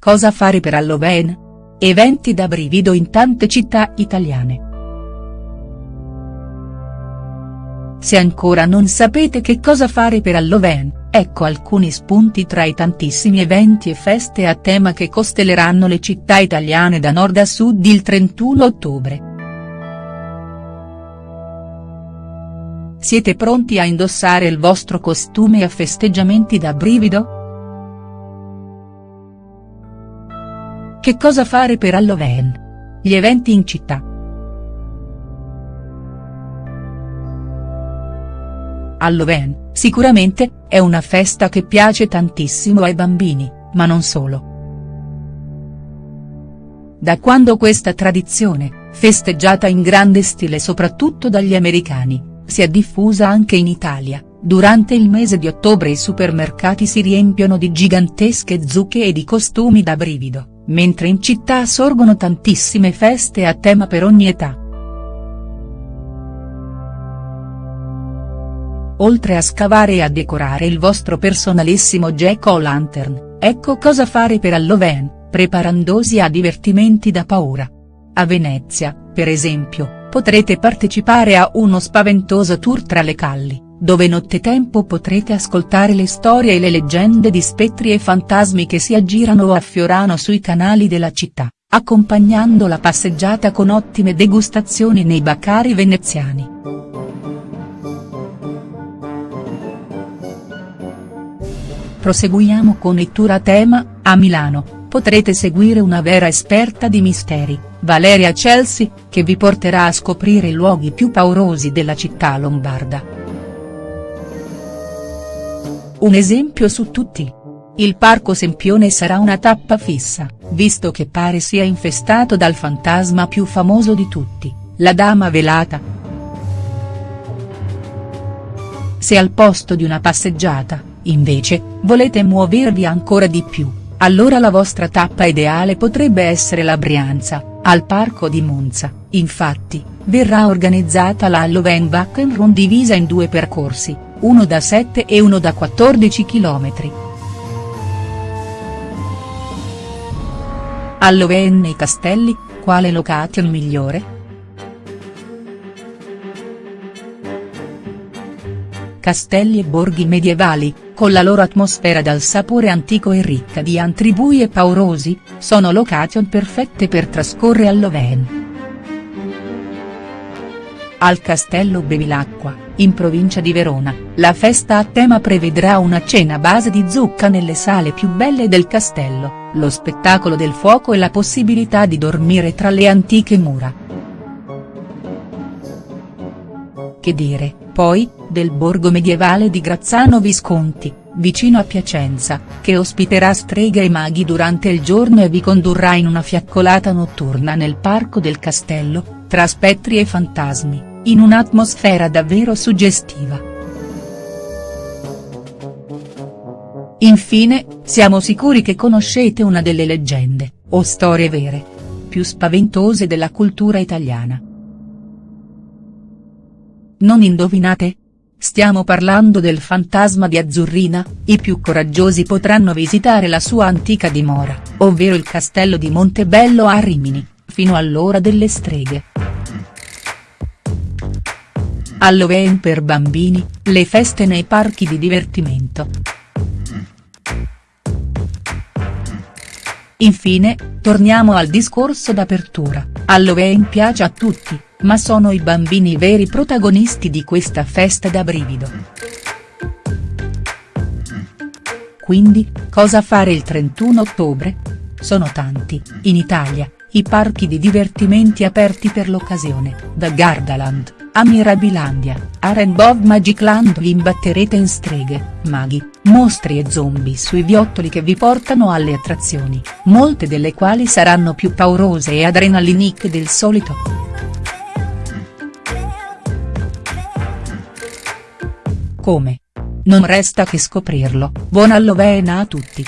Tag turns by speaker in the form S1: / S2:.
S1: Cosa fare per Halloween? Eventi da brivido in tante città italiane. Se ancora non sapete che cosa fare per Halloween, ecco alcuni spunti tra i tantissimi eventi e feste a tema che costelleranno le città italiane da nord a sud il 31 ottobre. Siete pronti a indossare il vostro costume a festeggiamenti da brivido?. Che cosa fare per Halloween? Gli eventi in città. Halloween, sicuramente, è una festa che piace tantissimo ai bambini, ma non solo. Da quando questa tradizione, festeggiata in grande stile soprattutto dagli americani, si è diffusa anche in Italia, durante il mese di ottobre i supermercati si riempiono di gigantesche zucche e di costumi da brivido, mentre in città sorgono tantissime feste a tema per ogni età. Oltre a scavare e a decorare il vostro personalissimo Jack-o'-lantern, ecco cosa fare per Halloween, preparandosi a divertimenti da paura. A Venezia, per esempio, potrete partecipare a uno spaventoso tour tra le calli, dove nottetempo potrete ascoltare le storie e le leggende di spettri e fantasmi che si aggirano o affiorano sui canali della città, accompagnando la passeggiata con ottime degustazioni nei baccari veneziani. Proseguiamo con il tour a tema, a Milano, potrete seguire una vera esperta di misteri, Valeria Chelsea, che vi porterà a scoprire i luoghi più paurosi della città lombarda. Un esempio su tutti. Il Parco Sempione sarà una tappa fissa, visto che pare sia infestato dal fantasma più famoso di tutti, la Dama Velata. Se al posto di una passeggiata, invece, volete muovervi ancora di più, allora la vostra tappa ideale potrebbe essere la Brianza, al Parco di Monza, infatti, verrà organizzata la Halloween Run divisa in due percorsi, uno da 7 e uno da 14 km. Halloween nei castelli, quale location migliore?. Castelli e borghi medievali, con la loro atmosfera dal sapore antico e ricca di antri bui e paurosi, sono location perfette per trascorrere Halloween. Al Castello Bevilacqua, in provincia di Verona, la festa a tema prevedrà una cena base di zucca nelle sale più belle del castello, lo spettacolo del fuoco e la possibilità di dormire tra le antiche mura. Che dire, poi, del borgo medievale di Grazzano Visconti, vicino a Piacenza, che ospiterà streghe e maghi durante il giorno e vi condurrà in una fiaccolata notturna nel parco del castello, tra spettri e fantasmi, in un'atmosfera davvero suggestiva. Infine, siamo sicuri che conoscete una delle leggende, o storie vere, più spaventose della cultura italiana. Non indovinate? Stiamo parlando del fantasma di Azzurrina, i più coraggiosi potranno visitare la sua antica dimora, ovvero il castello di Montebello a Rimini, fino all'ora delle streghe. Halloween per bambini, le feste nei parchi di divertimento. Infine, torniamo al discorso d'apertura, Halloween piace a tutti, ma sono i bambini veri protagonisti di questa festa da brivido. Quindi, cosa fare il 31 ottobre? Sono tanti, in Italia, i parchi di divertimenti aperti per l'occasione, da Gardaland, a Mirabilandia, a Rainbow Magic Land vi imbatterete in streghe, maghi, mostri e zombie sui viottoli che vi portano alle attrazioni, molte delle quali saranno più paurose e adrenaliniche del solito. Come? Non resta che scoprirlo, buon Halloween a tutti.